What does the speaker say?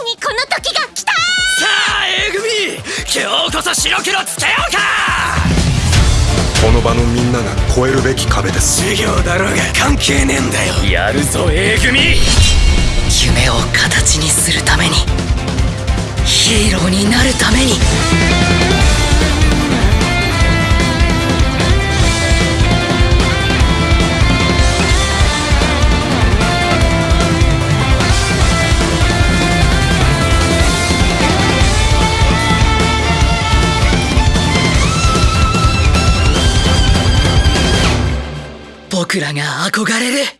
この時が来た。さあ A 組今日こそ白黒つけようか。この場のみんなが越えるべき壁です。授業だろうが関係ねえんだよ。やるぞ A 組夢を形にするためにヒーローになるために僕らが憧れる。